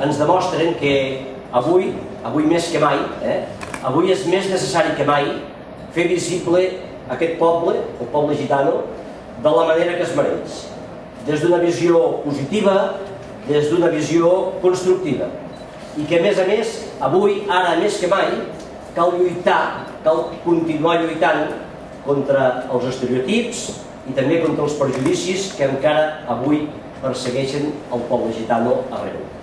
ens demostren que avui, avui més que mai, eh, avui és més necessari que mai fer visible aquest poble, el poble gitano, de la manera que es mereix. Des d'una visió positiva, des d'una visió constructiva. I que a més a més, avui, ara més que mai, cal lluitar, cal continuar lluitant contra els estereotips i també contra els prejudicis que encara avui persegueixen el poble gitano arreu.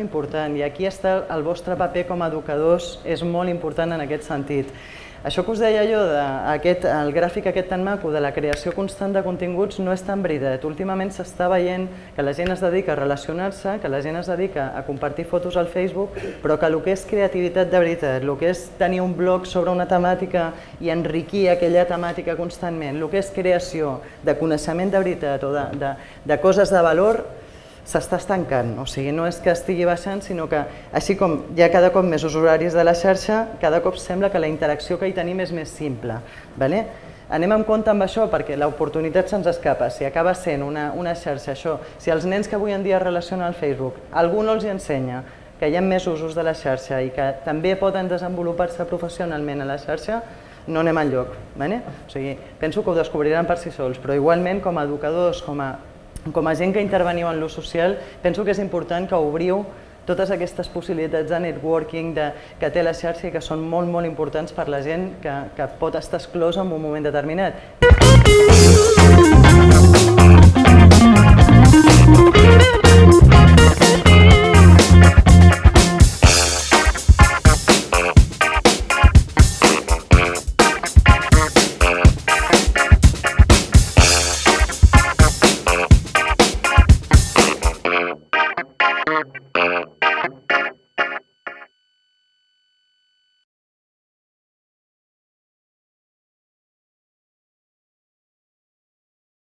Important i aquí està el vostre paper com a educadors, és molt important en aquest sentit. Això que us deia jo, de aquest, el gràfic aquest tan maco de la creació constant de continguts no és tan veritat. Últimament s'està veient que la gent es dedica a relacionar-se, que la gent es dedica a compartir fotos al Facebook, però que el que és creativitat de veritat, el que és tenir un blog sobre una temàtica i enriquir aquella temàtica constantment, el que és creació de coneixement de veritat o de, de, de coses de valor, s'està estancant, o sigui, no és que estigui baixant, sinó que així com hi ha cada cop més usuaris de la xarxa, cada cop sembla que la interacció que hi tenim és més simple. Vale? Anem en compte amb això perquè l'oportunitat se'ns escapa. Si acaba sent una, una xarxa, això, si els nens que avui en dia relacionen al Facebook, algú no els hi ensenya que hi ha més usos de la xarxa i que també poden desenvolupar-se professionalment a la xarxa, no anem enlloc. Vale? O sigui, penso que ho descobriran per si sols, però igualment com a educadors, com a com a gent que interveniu en l'ús social, penso que és important que obriu totes aquestes possibilitats de networking de, que té la xarxa i que són molt, molt importants per la gent que, que pot estar exclosa en un moment determinat.